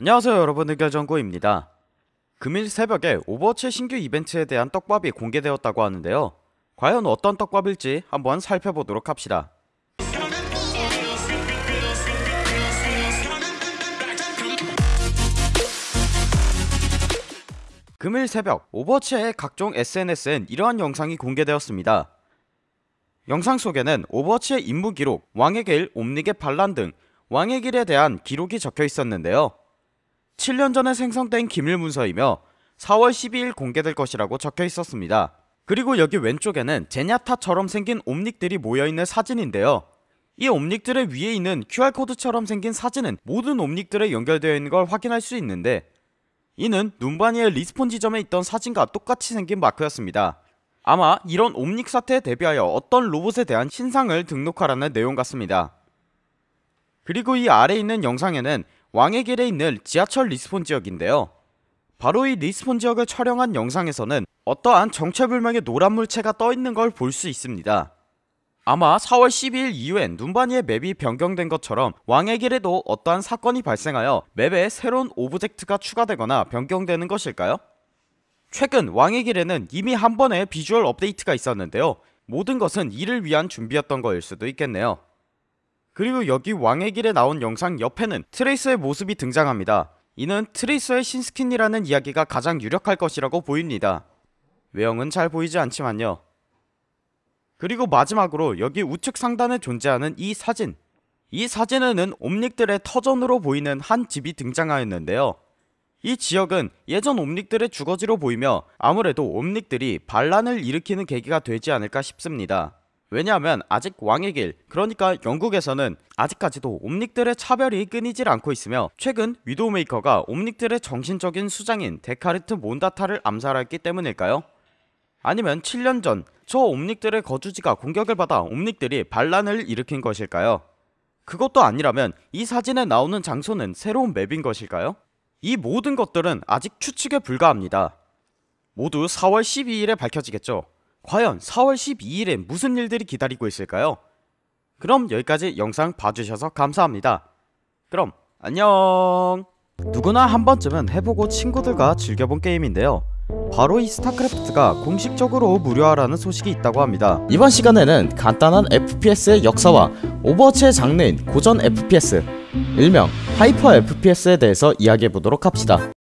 안녕하세요 여러분. 의결정구입니다. 금일 새벽에 오버워치 신규 이벤트에 대한 떡밥이 공개되었다고 하는데요. 과연 어떤 떡밥일지 한번 살펴보도록 합시다. 금일 새벽 오버워치의 각종 SNS엔 이러한 영상이 공개되었습니다. 영상 속에는 오버워치의 임무 기록, 왕의 길, 옴닉의 반란 등 왕의 길에 대한 기록이 적혀 있었는데요 7년 전에 생성된 기밀 문서이며 4월 12일 공개될 것이라고 적혀 있었습니다. 그리고 여기 왼쪽에는 제냐타처럼 생긴 옴닉들이 모여있는 사진인데요. 이 옴닉들의 위에 있는 QR코드처럼 생긴 사진은 모든 옴닉들에 연결되어 있는 걸 확인할 수 있는데 이는 눔바니의 respawn 지점에 있던 사진과 똑같이 생긴 마크였습니다. 아마 이런 옴닉 사태에 대비하여 어떤 로봇에 대한 신상을 등록하라는 내용 같습니다. 그리고 이 아래 있는 영상에는 왕의 길에 있는 지하철 respawn 지역인데요. 바로 이 respawn 지역을 촬영한 영상에서는 어떠한 정체불명의 노란 물체가 떠있는 걸 볼 수 있습니다. 아마 4월 12일 이후엔 눔바니의 map이 변경된 것처럼 왕의 길에도 어떠한 사건이 발생하여 map에 새로운 object가 추가되거나 변경되는 것일까요? 최근 왕의 길에는 이미 한 번의 비주얼 업데이트가 있었는데요. 모든 것은 이를 위한 준비였던 거일 수도 있겠네요 그리고 여기 왕의 길에 나온 영상 옆에는 트레이서의 모습이 등장합니다. 이는 트레이서의 신스킨이라는 이야기가 가장 유력할 것이라고 보입니다. 외형은 잘 보이지 않지만요. 그리고 마지막으로 여기 우측 상단에 존재하는 이 사진. 이 사진에는 옴닉들의 터전으로 보이는 한 집이 등장하였는데요. 이 지역은 예전 옴닉들의 주거지로 보이며 아무래도 옴닉들이 반란을 일으키는 계기가 되지 않을까 싶습니다 왜냐하면 아직 왕의 길 그러니까 영국에서는 아직까지도 옴닉들의 차별이 끊이질 않고 있으며 최근 위도우메이커가 옴닉들의 정신적인 수장인 데카르트 몬다타를 암살했기 때문일까요? 아니면 7년 전 저 옴닉들의 거주지가 공격을 받아 옴닉들이 반란을 일으킨 것일까요? 그것도 아니라면 이 사진에 나오는 장소는 새로운 맵인 것일까요? 이 모든 것들은 아직 추측에 불과합니다 모두 4월 12일에 밝혀지겠죠 과연 4월 12일에 무슨 일들이 기다리고 있을까요? 그럼 여기까지 영상 봐주셔서 감사합니다. 그럼 안녕 누구나 한 번쯤은 해보고 친구들과 즐겨본 게임인데요 바로 이 스타크래프트가 공식적으로 무료화라는 소식이 있다고 합니다 이번 시간에는 간단한 FPS의 역사와 오버워치의 장르인 고전 FPS 일명 하이퍼 FPS에 대해서 이야기해보도록 합시다